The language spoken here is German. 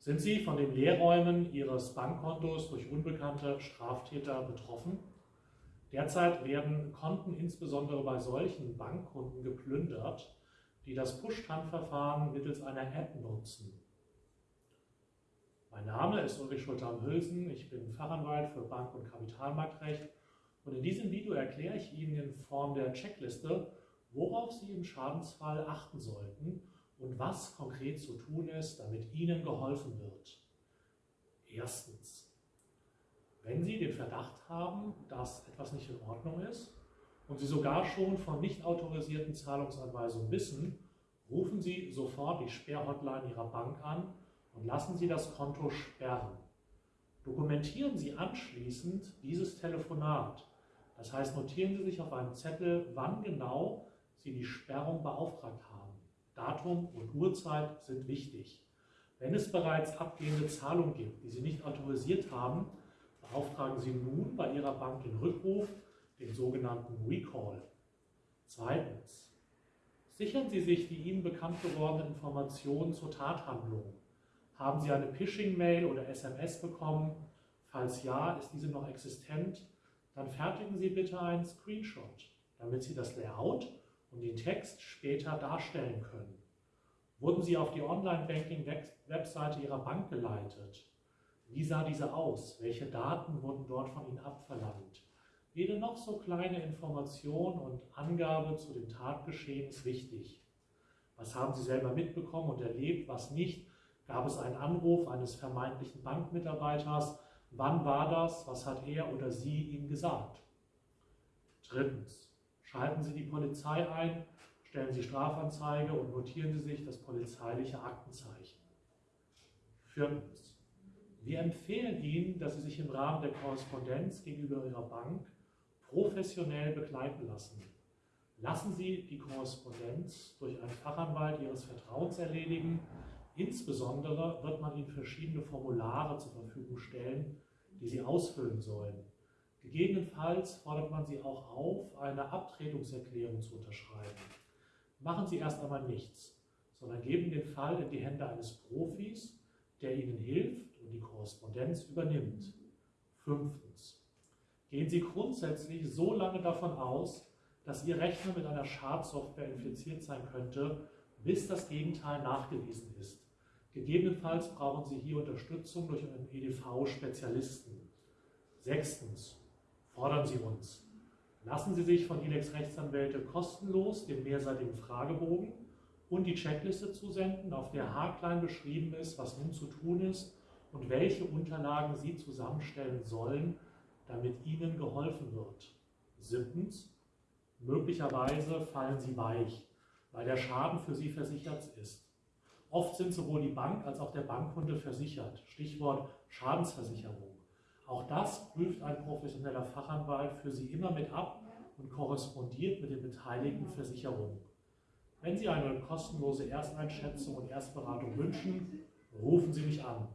Sind Sie von den Leerräumen Ihres Bankkontos durch unbekannte Straftäter betroffen? Derzeit werden Konten insbesondere bei solchen Bankkunden geplündert, die das Push-Tan-Verfahren mittels einer App nutzen. Mein Name ist Ulrich Schulter-Hülsen, ich bin Fachanwalt für Bank- und Kapitalmarktrecht und in diesem Video erkläre ich Ihnen in Form der Checkliste, worauf Sie im Schadensfall achten sollten und was konkret zu tun ist, damit Ihnen geholfen wird. Erstens, wenn Sie den Verdacht haben, dass etwas nicht in Ordnung ist und Sie sogar schon von nicht autorisierten Zahlungsanweisungen wissen, rufen Sie sofort die Sperrhotline Ihrer Bank an und lassen Sie das Konto sperren. Dokumentieren Sie anschließend dieses Telefonat. Das heißt, notieren Sie sich auf einem Zettel, wann genau Sie die Sperrung beauftragt haben. Datum und Uhrzeit sind wichtig. Wenn es bereits abgehende Zahlungen gibt, die Sie nicht autorisiert haben, beauftragen Sie nun bei Ihrer Bank den Rückruf, den sogenannten Recall. Zweitens. Sichern Sie sich die Ihnen bekannt gewordenen Informationen zur Tathandlung. Haben Sie eine Phishing-Mail oder SMS bekommen? Falls ja, ist diese noch existent? Dann fertigen Sie bitte einen Screenshot, damit Sie das Layout und den Text später darstellen können. Wurden Sie auf die Online-Banking-Webseite Ihrer Bank geleitet? Wie sah diese aus? Welche Daten wurden dort von Ihnen abverlangt? Jede noch so kleine Information und Angabe zu dem Tatgeschehen ist wichtig. Was haben Sie selber mitbekommen und erlebt, was nicht? Gab es einen Anruf eines vermeintlichen Bankmitarbeiters? Wann war das? Was hat er oder sie Ihnen gesagt? Drittens. Schalten Sie die Polizei ein, stellen Sie Strafanzeige und notieren Sie sich das polizeiliche Aktenzeichen. Viertens. Wir empfehlen Ihnen, dass Sie sich im Rahmen der Korrespondenz gegenüber Ihrer Bank professionell begleiten lassen. Lassen Sie die Korrespondenz durch einen Fachanwalt Ihres Vertrauens erledigen. Insbesondere wird man Ihnen verschiedene Formulare zur Verfügung stellen, die Sie ausfüllen sollen. Gegebenenfalls fordert man Sie auch auf, eine Abtretungserklärung zu unterschreiben. Machen Sie erst einmal nichts, sondern geben den Fall in die Hände eines Profis, der Ihnen hilft und die Korrespondenz übernimmt. Fünftens. Gehen Sie grundsätzlich so lange davon aus, dass Ihr Rechner mit einer Schadsoftware infiziert sein könnte, bis das Gegenteil nachgewiesen ist. Gegebenenfalls brauchen Sie hier Unterstützung durch einen EDV-Spezialisten. Sechstens fordern Sie uns. Lassen Sie sich von ILEX Rechtsanwälte kostenlos den mehrseitigen Fragebogen und die Checkliste zusenden, auf der haarklein beschrieben ist, was nun zu tun ist und welche Unterlagen Sie zusammenstellen sollen, damit Ihnen geholfen wird. Siebtens, möglicherweise fallen Sie weich, weil der Schaden für Sie versichert ist. Oft sind sowohl die Bank als auch der Bankkunde versichert. Stichwort Schadensversicherung. Auch das prüft ein professioneller Fachanwalt für Sie immer mit ab und korrespondiert mit den beteiligten Versicherungen. Wenn Sie eine kostenlose Ersteinschätzung und Erstberatung wünschen, rufen Sie mich an.